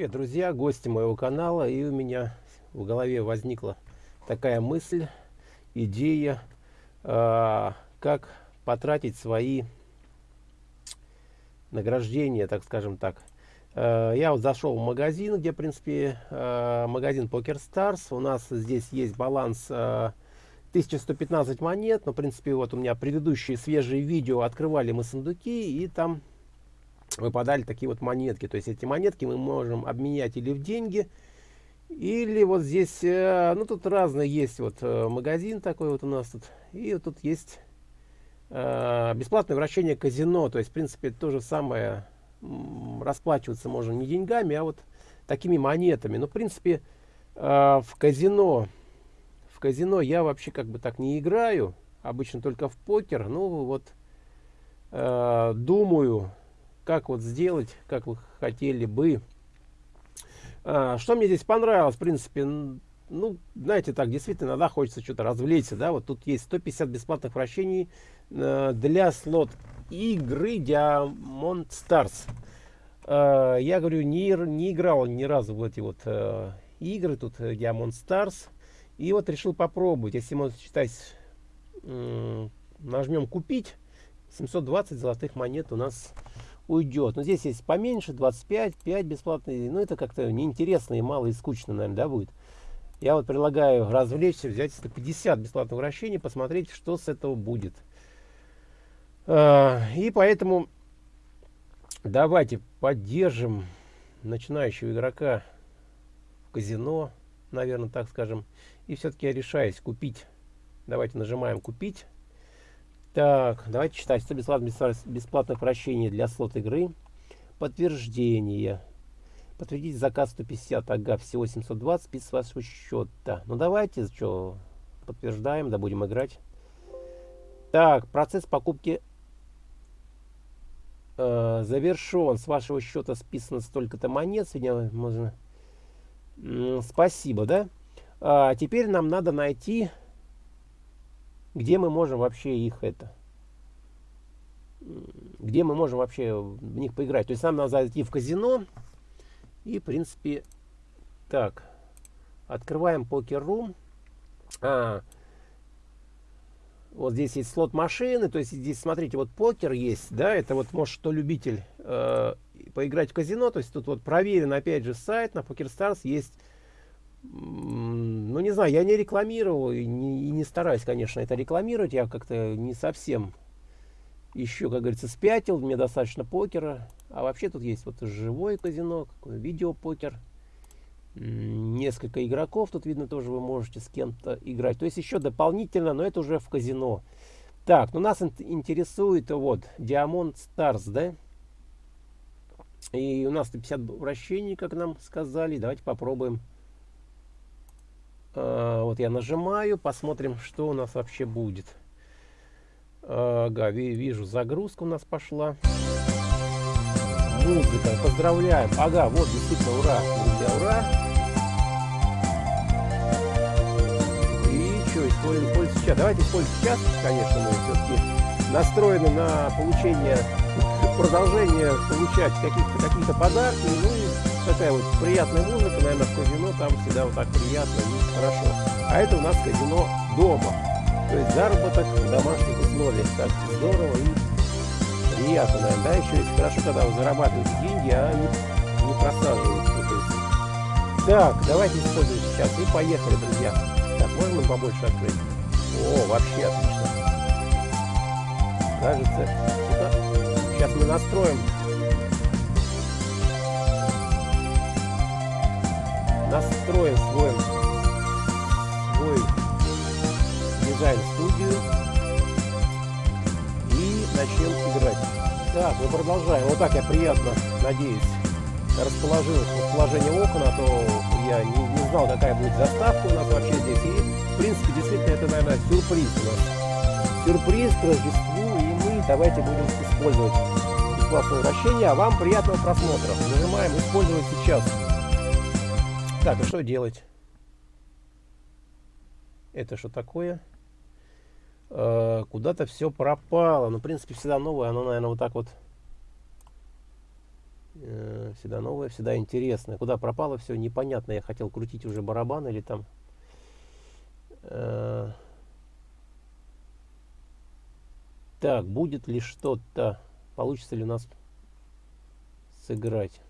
Привет, друзья, гости моего канала. И у меня в голове возникла такая мысль, идея, э, как потратить свои награждения, так скажем так. Э, я вот зашел в магазин, где, в принципе, э, магазин Poker Stars. У нас здесь есть баланс э, 1115 монет. Но, в принципе, вот у меня предыдущие свежие видео открывали мы сундуки, и там выпадали такие вот монетки. То есть эти монетки мы можем обменять или в деньги, или вот здесь, э, ну тут разные есть вот э, магазин такой вот у нас тут. И вот тут есть э, бесплатное вращение казино. То есть, в принципе, то же самое расплачиваться можно не деньгами, а вот такими монетами. Но, в принципе, в казино, в казино я вообще как бы так не играю. Обычно только в покер. Ну вот, думаю, как вот сделать, как вы хотели бы. А, что мне здесь понравилось, в принципе, ну, знаете, так, действительно, иногда хочется что-то развлечься, да, вот тут есть 150 бесплатных вращений э, для слот игры Diamond Stars. Э, я говорю, не, не играл ни разу в эти вот э, игры, тут э, Diamond Stars, и вот решил попробовать, если мы, считать, э, нажмем купить, 720 золотых монет у нас уйдет. Но здесь есть поменьше, 25, 5 бесплатные. Ну, это как-то неинтересно и мало и скучно, наверное, да, будет. Я вот предлагаю развлечься, взять 150 бесплатных вращений, посмотреть, что с этого будет. А, и поэтому давайте поддержим начинающего игрока в казино, наверное, так скажем. И все-таки я решаюсь купить. Давайте нажимаем купить. Так, давайте читать. 100 бесплатных, бесплатных прощений для слот игры. Подтверждение. Подтвердите заказ 150, ага, всего 720, спис с вашего счета. Ну давайте, что, подтверждаем, да будем играть. Так, процесс покупки э, завершен. С вашего счета списано столько-то монет. Сегодня можно... спасибо, да? А, теперь нам надо найти где мы можем вообще их это? Где мы можем вообще в них поиграть? То есть нам надо зайти в казино и в принципе так открываем покер-рум. А, вот здесь есть слот машины то есть здесь смотрите вот покер есть да это вот может что любитель э, поиграть в казино то есть тут вот проверен опять же сайт на PokerStars есть ну не знаю, я не рекламировал и не, и не стараюсь, конечно, это рекламировать. Я как-то не совсем еще, как говорится, спятил. Мне достаточно покера. А вообще тут есть вот живое казино, видеопокер. Несколько игроков тут видно тоже вы можете с кем-то играть. То есть еще дополнительно, но это уже в казино. Так, ну нас интересует вот Diamond Stars, да? И у нас 50 вращений, как нам сказали. Давайте попробуем вот я нажимаю, посмотрим, что у нас вообще будет. Ага, вижу, загрузка у нас пошла. Музыка, поздравляем. Ага, вот, действительно, ура, друзья, ура. И что, используем пользу сейчас. Давайте используем сейчас, конечно, мы все-таки настроены на получение, продолжение получать каких-то какие-то подарки. Ну и такая вот приятная музыка, наверное, в казино там всегда вот так приятно и хорошо. А это у нас казино дома. То есть заработок в домашних условиях. Так здорово и приятно, наверное. Да, еще есть хорошо, когда вы зарабатываете деньги, а не. То есть. Так, давайте используем сейчас. И поехали, друзья. Так, можно побольше открыть? О, вообще отлично. Кажется, сейчас мы настроим настроим свой, свой дизайн-студию и начнем играть. Так, мы продолжаем. Вот так я приятно, надеюсь, расположил положение окон, а то я не, не знал, какая будет заставка у нас вообще здесь. И, в принципе, действительно, это, наверное, сюрприз у нас. Сюрприз к Рождеству, и мы давайте будем использовать бесплатное вращение. А вам приятного просмотра. Нажимаем «Использовать сейчас». Так, а что делать? Это что такое? Э, Куда-то все пропало. Ну, в принципе, всегда новое. Оно, наверное, вот так вот Э, всегда новое, всегда интересное. Куда пропало все, непонятно. Я хотел крутить уже барабан или там... Э, так, будет ли что-то? Получится ли у нас сыграть?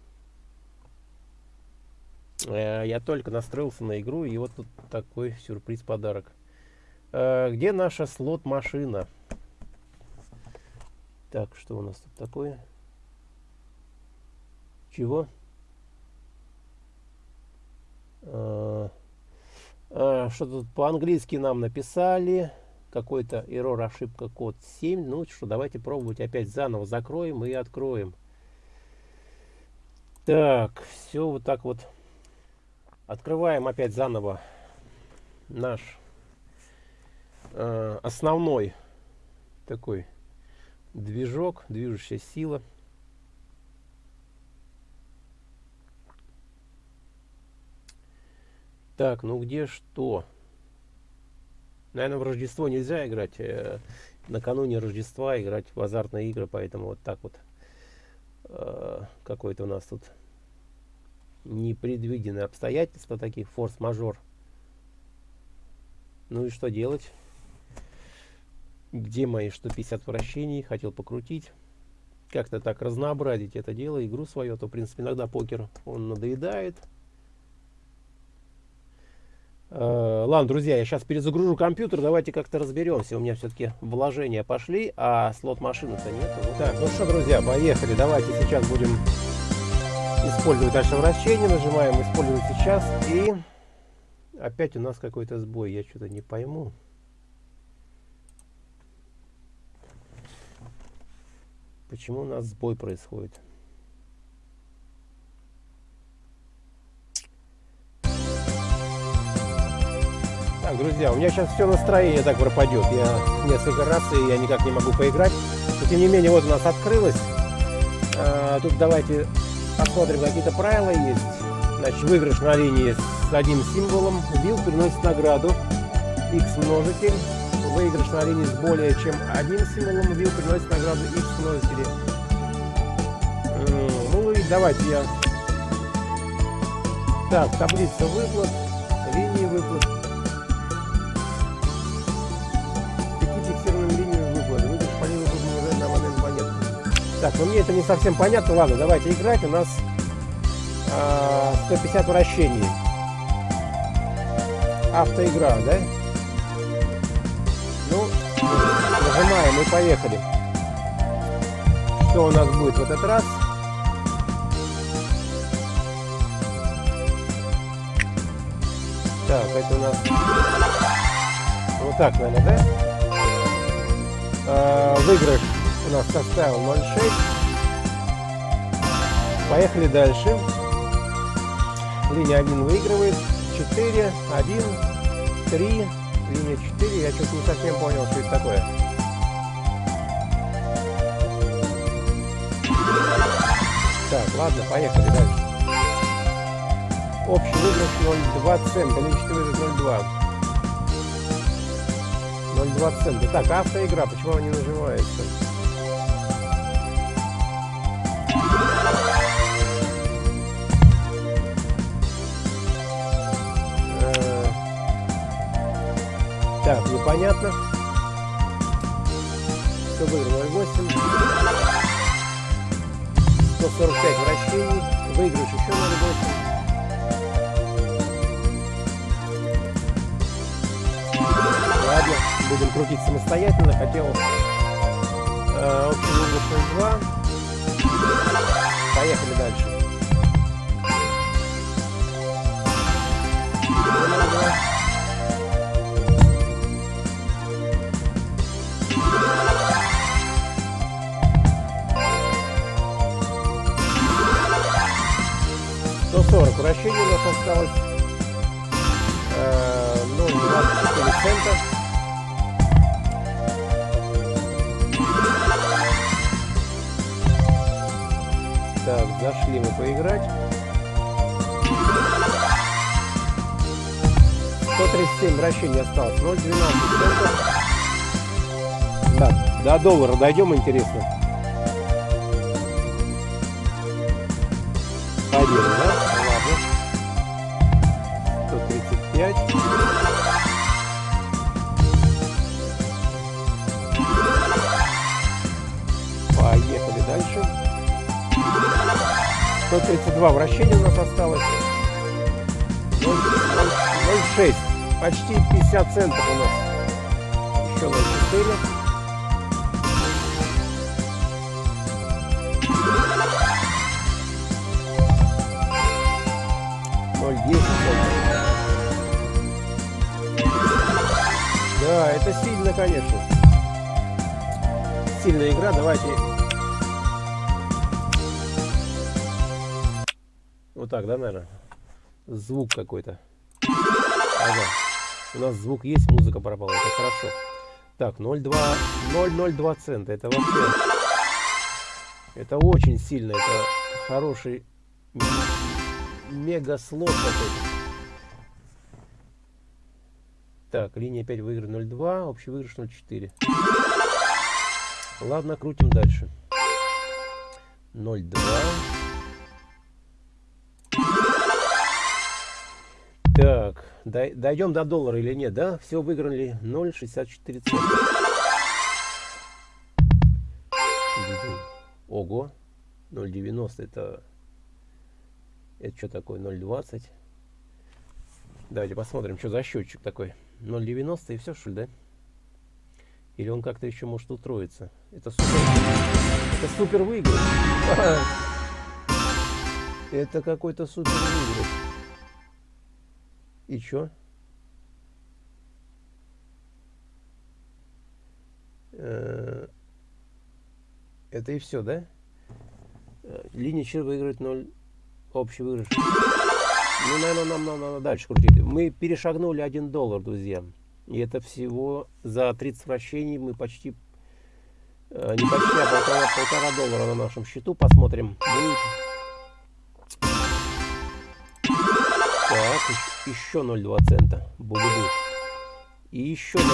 Э, я только настроился на игру, и вот тут такой сюрприз-подарок. Где наша слот-машина? Так, что у нас тут такое? Чего? А, что тут по-английски нам написали? Какой-то error, ошибка, код 7. Ну что, давайте пробовать опять заново закроем и откроем. Так, все вот так вот. Открываем опять заново наш э, основной такой движок, движущая сила. Так, ну где что? Наверное, в Рождество нельзя играть. Э, накануне Рождества играть в азартные игры, поэтому вот так вот. Э, Какое-то у нас тут непредвиденные обстоятельства, такие форс-мажор. Ну и что делать? Где мои 150 вращений? Хотел покрутить. Как-то так разнообразить это дело, игру свою. А то, в принципе, иногда покер, он надоедает. Э, ладно, друзья, я сейчас перезагружу компьютер, давайте как-то разберемся. У меня все-таки вложения пошли, а слот машины-то нет. Вот. Так, ну что, друзья, поехали. Давайте сейчас будем использовать наше вращение. Нажимаем «Использовать сейчас». И опять у нас какой-то сбой. Я что-то не пойму. Почему у нас сбой происходит? Так, друзья, у меня сейчас все настроение так пропадет. Я несколько раз, и я никак не могу поиграть. Но, тем не менее, вот у нас открылось. А, тут давайте посмотрим, какие-то правила есть. Значит, выигрыш на линии с одним символом. Вил приносит награду. X множитель. Выигрыш на линии с более чем одним символом. Вил приносит награду X множители. Ну и давайте я... Так, таблица выплат. Линии выплат. Так, ну мне это не совсем понятно. Ладно, давайте играть. У нас а, 150 вращений. Автоигра, да? Ну, нажимаем и поехали. Что у нас будет в этот раз? Так, это у нас... Вот так, наверное, да? А, выигрыш у нас составил 0,6. Поехали дальше. Линия 1 выигрывает. 4, 1, 3, линия 4. Я что-то не совсем понял, что это такое. Так, ладно, поехали дальше. Общий выигрыш 0,2 цента. 4 выигрыш 0,2. 0,2 цента. Так, автоигра, почему она не нажимается? Так, непонятно. Все выиграл 0,8. 145 вращений. Выигрыш еще 0,8. Ладно, будем крутить самостоятельно. Хотел э, общий выигрыш 0,2. Поехали дальше. 0,2. 140 вращений у нас осталось. Э, ну, 24 цента. Так, зашли мы поиграть. 137 вращений осталось. 0,12 центов. Да, до доллара дойдем, интересно. Победа, да? 132 вращения у нас осталось. 0,6. Почти 50 центов у нас. Еще 0,4. 10 Да, это сильно, конечно. Сильная игра. Давайте. Так, да, наверное? Звук какой-то. Ага. У нас звук есть, музыка пропала. Это хорошо. Так, 0,2, 0,02 цента. Это вообще... Это очень сильно. Это хороший мега слот какой-то. Так, линия 5 выигрыш 0,2, общий выигрыш 0,4. Ладно, крутим дальше. 0,2. Так, дойдем до доллара или нет, да? Все выиграли 0,64 цента. Ого, 0,90 это это что такое 0,20? Давайте посмотрим, что за счетчик такой. 0,90 и все, что ли, да? Или он как-то еще может устроиться? Это супер, это супер выигрыш. Это какой-то супер выигрыш. И что? Э, это и все, да? Э, линия чир выигрывает 0 общий выигрыш. Ну, наверное, нам надо дальше крутить. Мы перешагнули 1 доллар, друзья. И это всего за 30 вращений мы почти, не почти, а полтора, полтора доллара на нашем счету. Посмотрим, будет. Так, еще 0,2 цента. Бу-бу-бу. И еще 0,2.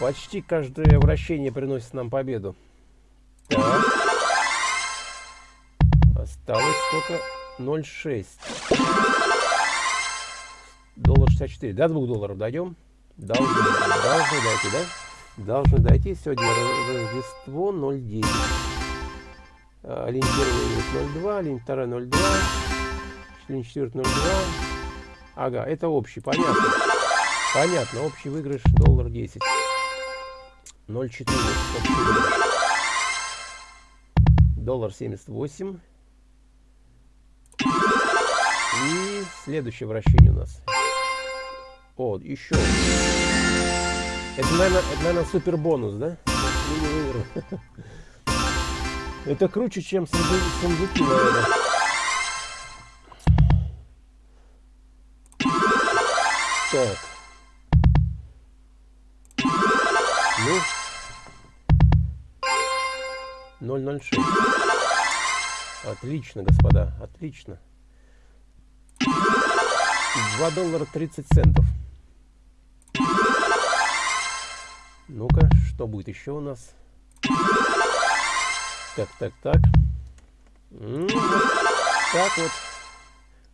Почти каждое вращение приносит нам победу. Так. Осталось сколько? 0,6. Доллар 64. До 2 долларов дойдем? Должны, должны дойти, да? Должны дойти. Сегодня Рождество 0,9. А, линь 1 0,2, линь 2 0,2, линь 4 0,2. Ага, это общий, понятно. Понятно, общий выигрыш доллар 10. 0,4 общий выигрыш. Доллар 78. И следующее вращение у нас. О, еще. Это, наверное, это, наверное супер бонус, да? Это круче, чем сундуки, наверное. Так. Ну. 006. Отлично, господа, отлично. 2 доллара 30 центов. Ну-ка, что будет еще у нас? Так, так, так. так вот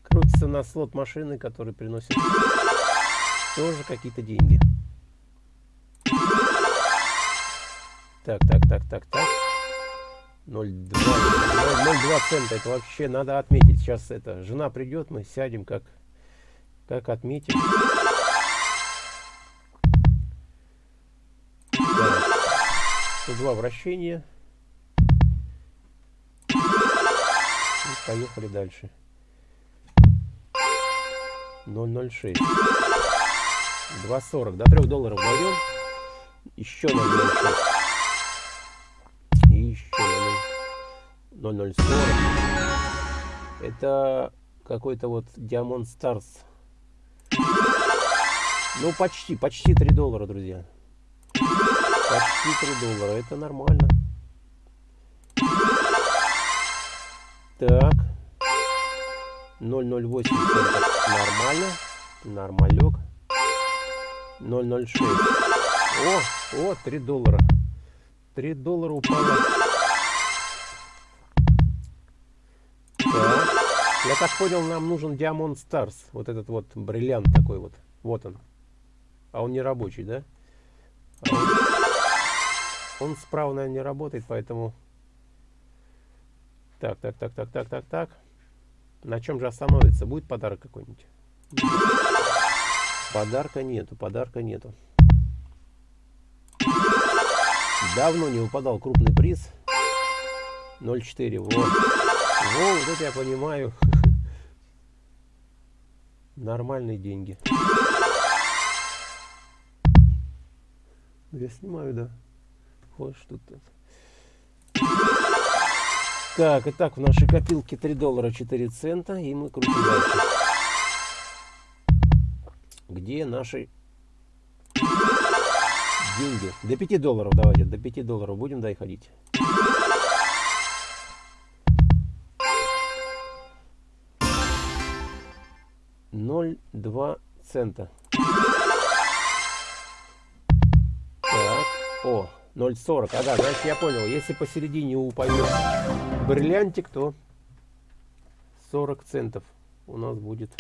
крутится на слот машины, который приносит тоже какие-то деньги. Так, так, так, так, так. 0,2 цента. Это вообще надо отметить. Сейчас это жена придет, мы сядем, как, как отметим. 102 вращения. И поехали дальше. 0,06. 2,40. До 3 долларов дойдем. Еще 0,06. 0040. Это какой-то вот Diamond Stars. Ну, почти, почти 3 доллара, друзья. Почти 3 доллара. Это нормально. Так. 008 центов. Нормально. Нормалек. 006. О, о, 3 доллара. 3 доллара упало. Так. Я так понял, нам нужен Diamond Stars. Вот этот вот бриллиант такой вот. Вот он. А он не рабочий, да? А он, он справа, наверное, не работает, поэтому... Так, так, так, так, так, так, так. На чем же остановится? Будет подарок какой-нибудь? Подарка нету, подарка нету. Давно не выпадал крупный приз. 0,4. Вот. Вот, это я понимаю. Нормальные деньги. Я снимаю, да. Вот что тут. Так, итак, в нашей копилке 3 доллара 4 цента. И мы крутим дальше. Где наши деньги? До 5 долларов давайте, до 5 долларов будем доходить. Ноль два цента. Так, о, 0,40. Ага, значит я понял, если посередине упадет бриллиантик, то 40 центов у нас будет.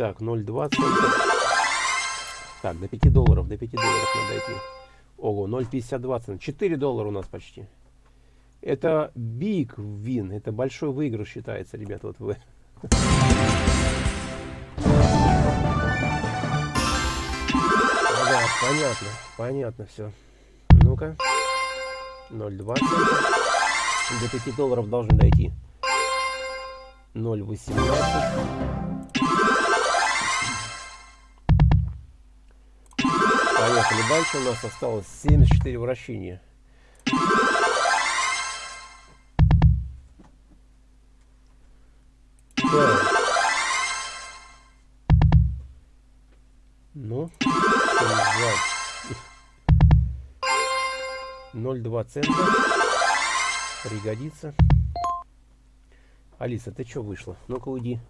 Так, 0,2 цента. Так, до 5 долларов, до 5 долларов надо идти. Ого, 0,52 цента. 4 доллара у нас почти. Это big win, это большой выигрыш считается, ребят, вот вы. Ага, понятно, понятно все. Ну-ка. 0,20. До 5 долларов должны дойти. 0,18. Поехали дальше. У нас осталось 74 вращения. Так. Ну, 0,2 цента. Пригодится. Алиса, ты что вышла? Ну-ка уйди.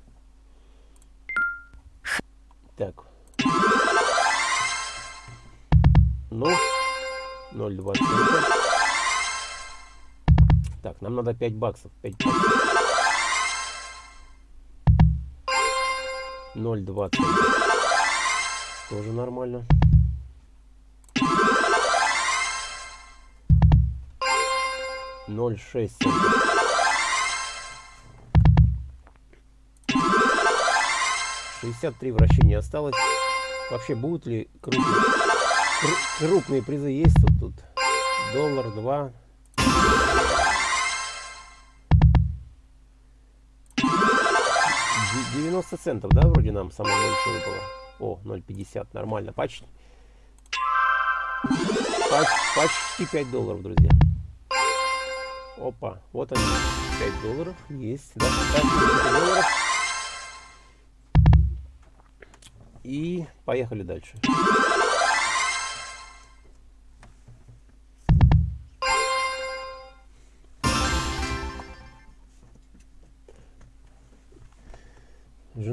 Так, Ну, 0,20. Так, нам надо 5 баксов. 5 баксов. 0,20. Тоже нормально. Ноль шесть Шестьдесят три вращения осталось. Вообще будут ли крупные? Крупные призы есть тут, тут. Доллар, два. Девяносто центов, да, вроде нам самое большое было. О, 0,50, нормально, почти. Почти 5 долларов, друзья. Опа, вот они, 5 долларов, есть. Да, 5 долларов. И поехали дальше.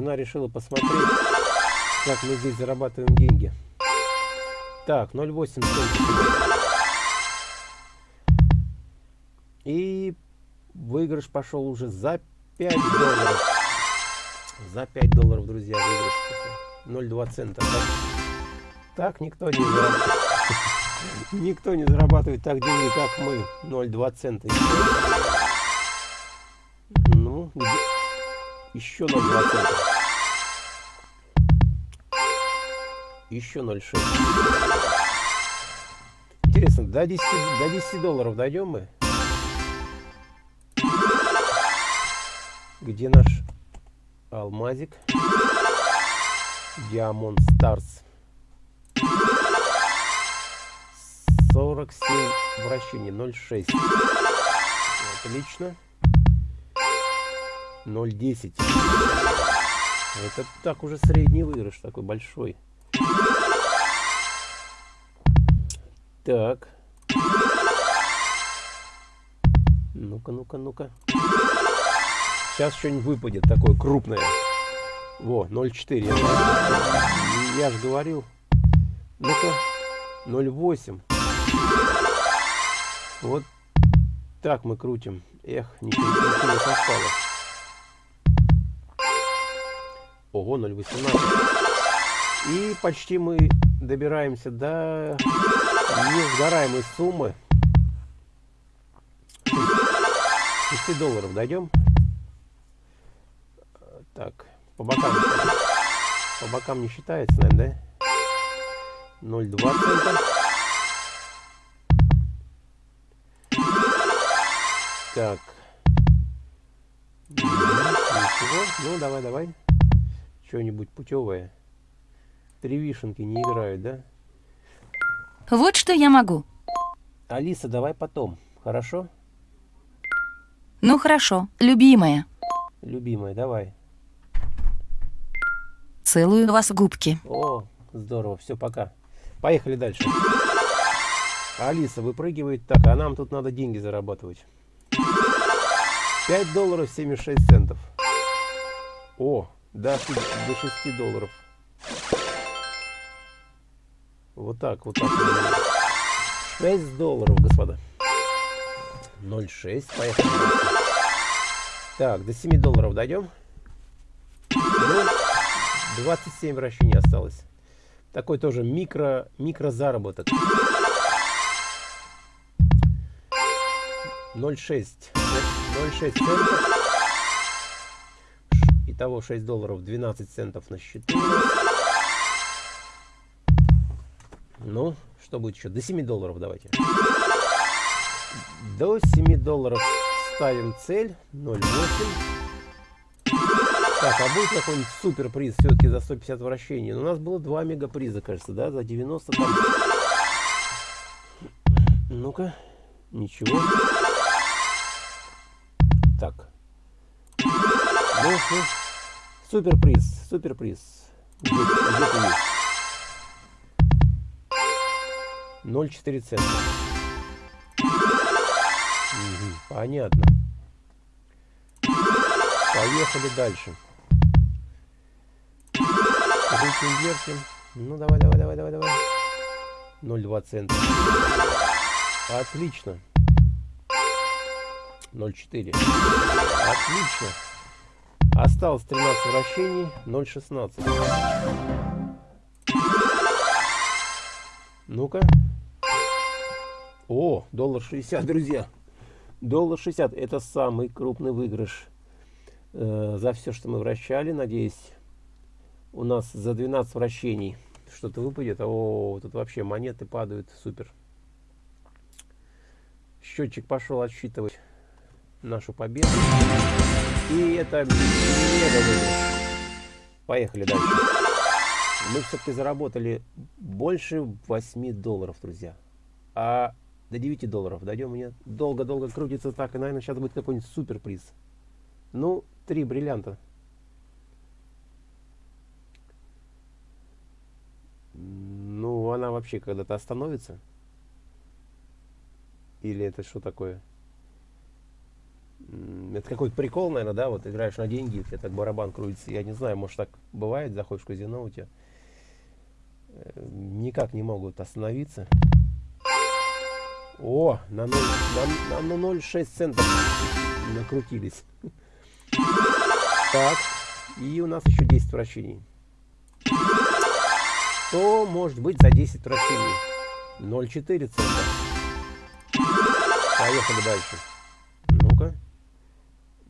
Жена решила посмотреть, как мы здесь зарабатываем деньги. Так, 0,8 И выигрыш пошел уже за 5 долларов. За 5 долларов, друзья, выигрыш 0,2 цента. Так, так никто не зарабатывает. Никто не зарабатывает так деньги, как мы. 0,2 цента. Ну, еще 0,2 Еще 0,6. Интересно, до 10, до 10 долларов дойдем мы? Где наш алмазик? Diamond Stars. 47 вращений, 0,6. Отлично. 0,10. Это так уже средний выигрыш, такой большой. Так. Ну-ка, ну-ка, ну-ка. Сейчас что-нибудь выпадет такое крупное. Во, 0,4. Я же говорил. Ну-ка, 0,8. Вот так мы крутим. Эх, ничего не совпало. Ого, 0,18. И почти мы добираемся до несгораемой суммы. 6 долларов дойдем. Так, по бокам. По бокам не считается, наверное, да? 0,2 цента. Так. Ничего. Ну, давай, давай. Что-нибудь путевое. Три вишенки не играют, да? Вот что я могу. Алиса, давай потом. Хорошо? Ну хорошо, любимая. Любимая, давай. Целую вас в губки. О, здорово, все, пока. Поехали дальше. Алиса выпрыгивает. Так, а нам тут надо деньги зарабатывать. 5 долларов 76 центов. О, до, до 6 долларов. Вот так, вот так. 6 долларов, господа. 0,6. Поехали. Так, до 7 долларов дойдем. Ну, 27 вращений осталось. Такой тоже микро, микро заработок. 0,6. 0,6 центов. Итого 6 долларов 12 центов на счету. Ну, что будет еще? До 7 долларов давайте. До 7 долларов ставим цель 0,8. Так, а будет какой-нибудь суперприз все-таки за 150 вращений? Ну, у нас было два мегаприза, кажется, да? За 90 там. Ну-ка. Ничего. Так. Ну, ну. Суперприз, суперприз. Где, где ты есть? 0,4 цента. Понятно. Поехали дальше. Крутим, вертим. Ну, давай, давай, давай, давай, давай. 0,2 цента. Отлично. 0,4. Отлично. Осталось 13 вращений. 0,16. Ну-ка. О, доллар 60, друзья. Доллар 60. Это самый крупный выигрыш э, за все, что мы вращали. Надеюсь, у нас за 12 вращений что-то выпадет. О, тут вообще монеты падают. Супер. Счетчик пошел отсчитывать нашу победу. И это мега выигрыш. Поехали дальше. Мы все-таки заработали больше 8 долларов, друзья. А до 9 долларов дойдем. Мне долго-долго крутится так. И, наверное, сейчас будет какой-нибудь суперприз. Ну, три бриллианта. Ну, она вообще когда-то остановится? Или это что такое? Это какой-то прикол, наверное, да? Вот играешь на деньги, у тебя так барабан крутится. Я не знаю, может так бывает, заходишь в казино, у тебя э, никак не могут остановиться. О, на 0,6 на, на 0,6 центов накрутились. Так, и у нас еще 10 вращений. Что может быть за 10 вращений? 0,4 цента. Поехали дальше.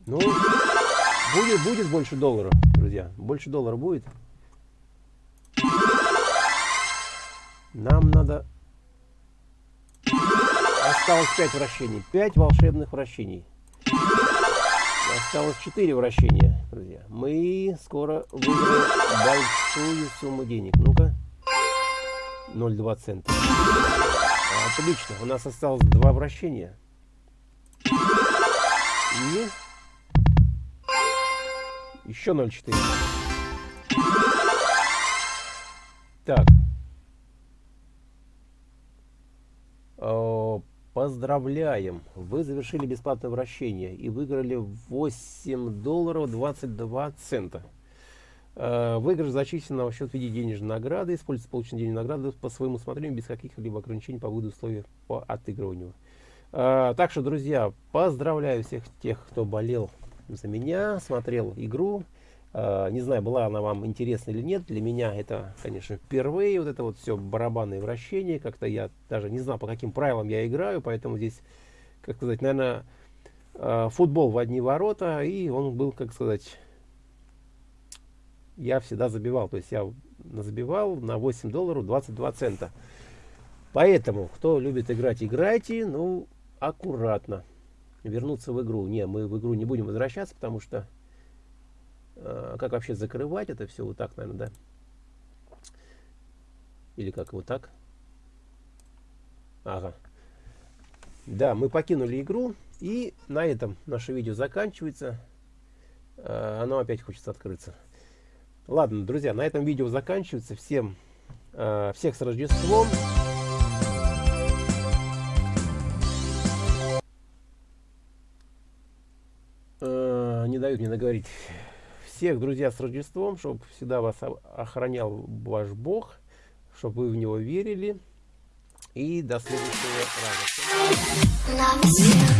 Ну, будет, будет больше доллара, друзья. Больше доллара будет. Нам надо... Осталось 5 вращений. 5 волшебных вращений. Осталось 4 вращения, друзья. Мы скоро выиграем большую сумму денег. Ну-ка. 0,2 цента. Отлично. У нас осталось 2 вращения. И еще 0,4. Так. Поздравляем! Вы завершили бесплатное вращение и выиграли 8 долларов 22 цента. Выигрыш зачислен на счет в виде денежной награды. Используйте полученные денежные награды по своему усмотрению без каких-либо ограничений по выходу условий по отыгрыванию. А, так что, друзья, поздравляю всех тех, кто болел за меня, смотрел игру. А, не знаю, была она вам интересна или нет. Для меня это, конечно, впервые. Вот это вот все барабанные вращения. Как-то я даже не знал, по каким правилам я играю. Поэтому здесь, как сказать, наверное, а, футбол в одни ворота. И он был, как сказать, я всегда забивал. То есть я забивал на 8 долларов 22 цента. Поэтому, кто любит играть, играйте. Ну, аккуратно. Вернуться в игру. Не, мы в игру не будем возвращаться, потому что а, как вообще закрывать это все? Вот так, наверное, да? Или как, вот так? Ага. Да, мы покинули игру. И на этом наше видео заканчивается. А, оно опять хочется открыться. Ладно, друзья, на этом видео заканчивается. Всем, а, всех с Рождеством. Не наговорить всех, друзья, с Рождеством, чтобы всегда вас охранял ваш Бог, чтобы вы в Него верили. И до следующего раза.